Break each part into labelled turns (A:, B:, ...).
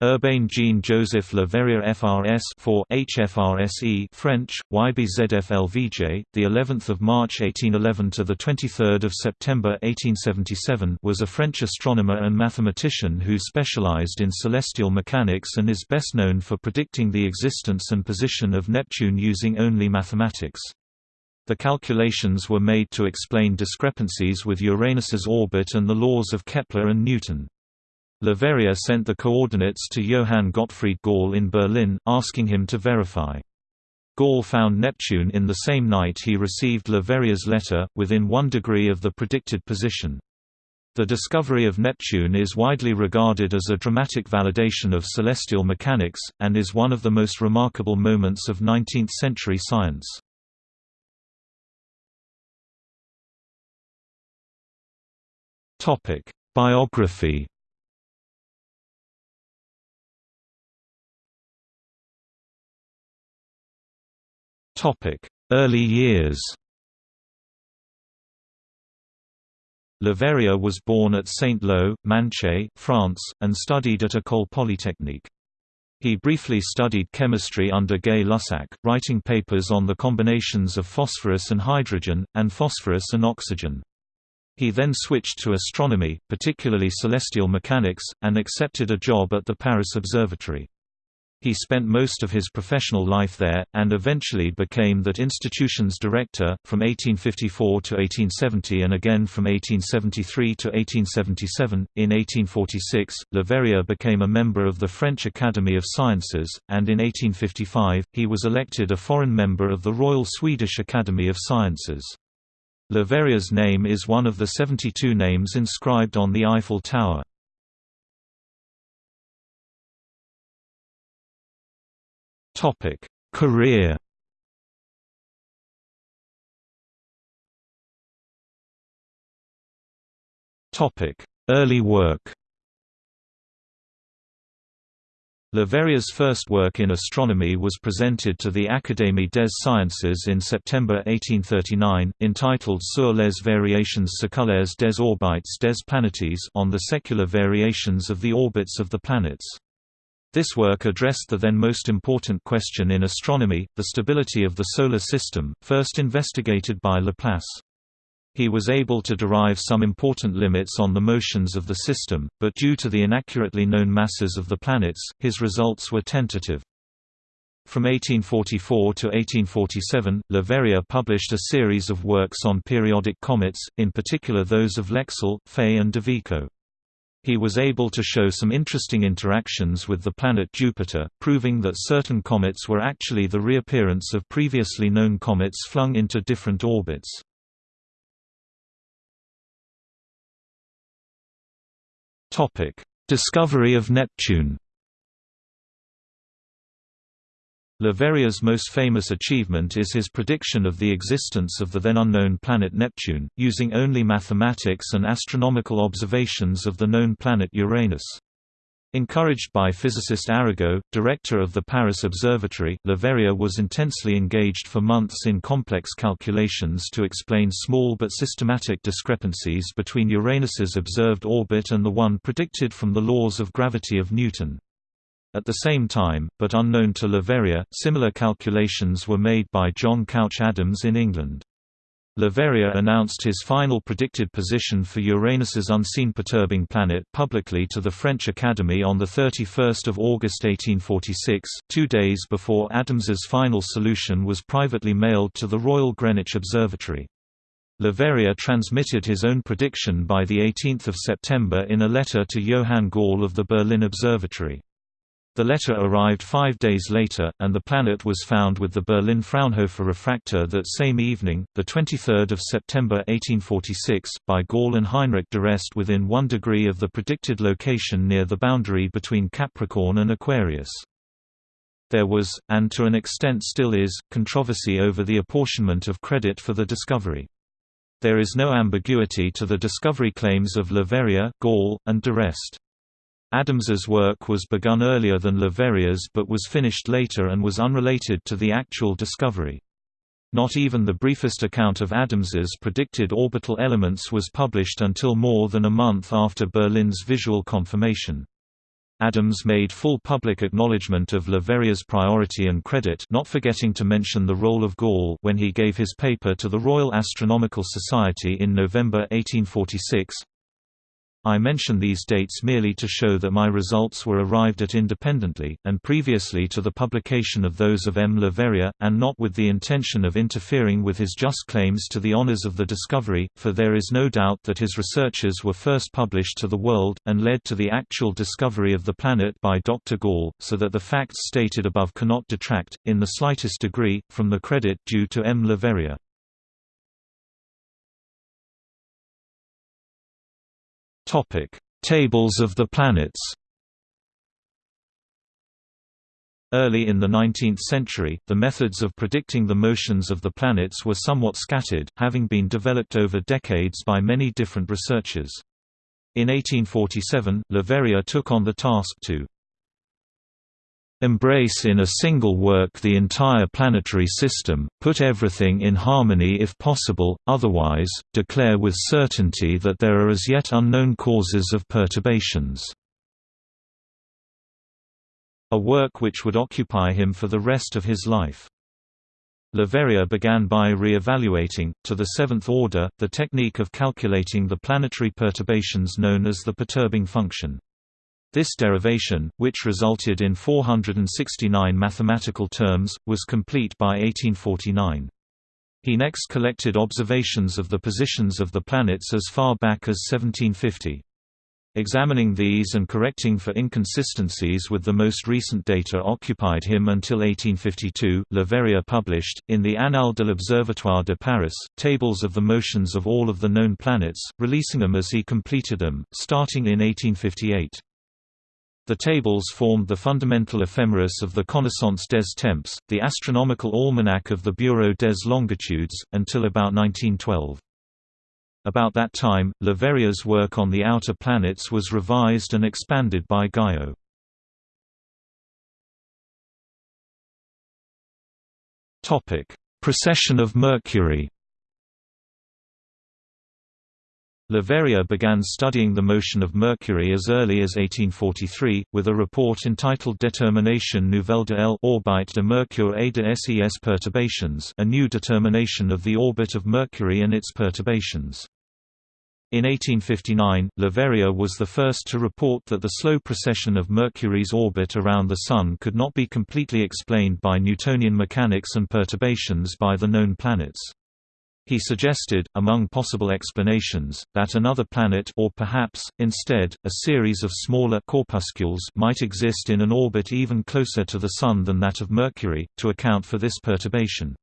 A: Urbain Jean-Joseph Leverrier FRS for HFRSE French YBZFLVJ the 11th of March 1811 to the 23rd of September 1877 was a French astronomer and mathematician who specialized in celestial mechanics and is best known for predicting the existence and position of Neptune using only mathematics. The calculations were made to explain discrepancies with Uranus's orbit and the laws of Kepler and Newton. Leverrier sent the coordinates to Johann Gottfried Galle in Berlin, asking him to verify. Galle found Neptune in the same night he received Leverrier's letter, within one degree of the predicted position. The discovery of Neptune is widely regarded as a dramatic validation of celestial mechanics, and is one of the most remarkable moments of 19th-century science. Biography Early years Leverrier was born at Saint-Lô, Manche, France, and studied at École Polytechnique. He briefly studied chemistry under Gay-Lussac, writing papers on the combinations of phosphorus and hydrogen, and phosphorus and oxygen. He then switched to astronomy, particularly celestial mechanics, and accepted a job at the Paris Observatory. He spent most of his professional life there, and eventually became that institution's director, from 1854 to 1870 and again from 1873 to 1877. In 1846, Leverrier became a member of the French Academy of Sciences, and in 1855, he was elected a foreign member of the Royal Swedish Academy of Sciences. Leverrier's name is one of the 72 names inscribed on the Eiffel Tower.
B: Topic: Career.
A: Topic: Early work. Leverrier's first work in astronomy was presented to the Académie des Sciences in September 1839, entitled Sur les variations séculaires des orbites des planètes on the secular variations of the orbits of the planets. This work addressed the then most important question in astronomy, the stability of the Solar System, first investigated by Laplace. He was able to derive some important limits on the motions of the system, but due to the inaccurately known masses of the planets, his results were tentative. From 1844 to 1847, Leverrier published a series of works on periodic comets, in particular those of Lexell, Faye and de Vico. He was able to show some interesting interactions with the planet Jupiter, proving that certain comets were actually the reappearance of previously known comets flung into different orbits. Discovery of Neptune Leverrier's most famous achievement is his prediction of the existence of the then unknown planet Neptune, using only mathematics and astronomical observations of the known planet Uranus. Encouraged by physicist Arago, director of the Paris Observatory, Leverrier was intensely engaged for months in complex calculations to explain small but systematic discrepancies between Uranus's observed orbit and the one predicted from the laws of gravity of Newton. At the same time, but unknown to Leverrier, similar calculations were made by John Couch Adams in England. Leverrier announced his final predicted position for Uranus's unseen perturbing planet publicly to the French Academy on 31 August 1846, two days before Adams's final solution was privately mailed to the Royal Greenwich Observatory. Leverrier transmitted his own prediction by 18 September in a letter to Johann Galle of the Berlin Observatory. The letter arrived five days later, and the planet was found with the Berlin Fraunhofer refractor that same evening, 23 September 1846, by Galle and Heinrich d'Arrest within one degree of the predicted location near the boundary between Capricorn and Aquarius. There was, and to an extent still is, controversy over the apportionment of credit for the discovery. There is no ambiguity to the discovery claims of Leverrier, Galle, and d'Arrest. Adams's work was begun earlier than Leverrier's but was finished later and was unrelated to the actual discovery. Not even the briefest account of Adams's predicted orbital elements was published until more than a month after Berlin's visual confirmation. Adams made full public acknowledgement of Leverrier's priority and credit not forgetting to mention the role of Galle when he gave his paper to the Royal Astronomical Society in November 1846. I mention these dates merely to show that my results were arrived at independently, and previously to the publication of those of M. Leverrier, and not with the intention of interfering with his just claims to the honours of the discovery, for there is no doubt that his researches were first published to the world, and led to the actual discovery of the planet by Dr. Galle, so that the facts stated above cannot detract, in the slightest degree, from the credit due to M. Leverrier. Topic: Tables of the planets. Early in the 19th century, the methods of predicting the motions of the planets were somewhat scattered, having been developed over decades by many different researchers. In 1847, Leverrier took on the task to Embrace in a single work the entire planetary system, put everything in harmony if possible, otherwise, declare with certainty that there are as yet unknown causes of perturbations. A work which would occupy him for the rest of his life. Leverrier began by re-evaluating, to the seventh order, the technique of calculating the planetary perturbations known as the perturbing function. This derivation, which resulted in 469 mathematical terms, was complete by 1849. He next collected observations of the positions of the planets as far back as 1750. Examining these and correcting for inconsistencies with the most recent data occupied him until 1852. Leverrier published, in the Annales de l'Observatoire de Paris, tables of the motions of all of the known planets, releasing them as he completed them, starting in 1858. The tables formed the fundamental ephemeris of the Connaissance des Temps, the astronomical almanac of the Bureau des Longitudes, until about 1912. About that time, Leverrier's work on the outer planets was revised and expanded by Gaillot. Precession of Mercury Leverrier began studying the motion of Mercury as early as 1843, with a report entitled Détermination nouvelle de l'orbite de Mercure et de ses perturbations a new determination of the orbit of Mercury and its perturbations. In 1859, Leverrier was the first to report that the slow precession of Mercury's orbit around the Sun could not be completely explained by Newtonian mechanics and perturbations by the known planets. He suggested, among possible explanations, that another planet or perhaps, instead, a series of smaller corpuscles might exist in an orbit even closer to the Sun than that of Mercury, to account for this perturbation.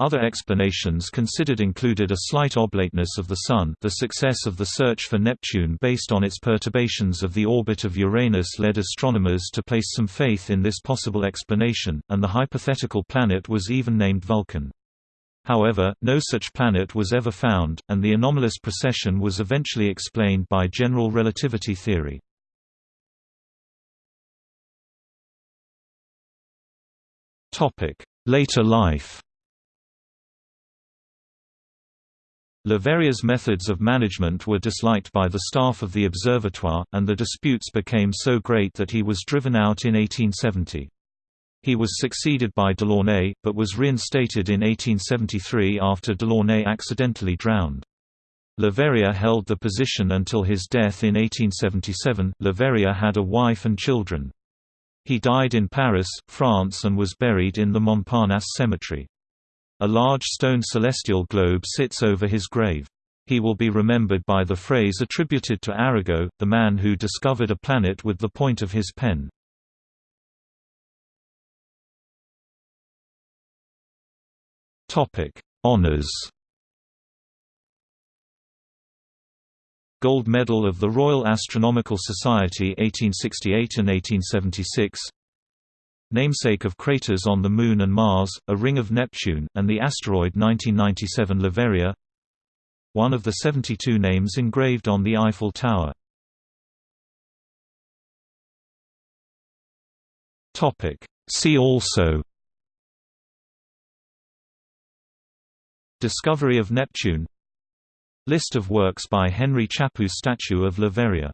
A: Other explanations considered included a slight oblateness of the Sun the success of the search for Neptune based on its perturbations of the orbit of Uranus led astronomers to place some faith in this possible explanation, and the hypothetical planet was even named Vulcan. However, no such planet was ever found, and the anomalous precession was eventually explained by general relativity theory. Later life Leverrier's methods of management were disliked by the staff of the observatoire, and the disputes became so great that he was driven out in 1870. He was succeeded by Delaunay, but was reinstated in 1873 after Delaunay accidentally drowned. Leverrier held the position until his death in 1877. Leverrier had a wife and children. He died in Paris, France and was buried in the Montparnasse cemetery. A large stone celestial globe sits over his grave. He will be remembered by the phrase attributed to Arago, the man who discovered a planet with the point of his pen. Topic: Honors. Gold Medal of the Royal Astronomical Society 1868 and 1876. Namesake of craters on the Moon and Mars, a ring of Neptune, and the asteroid 1997 Leverrier. One of the 72 names engraved on the Eiffel Tower. See also Discovery of Neptune. List of works by Henry Chapu Statue of Leverrier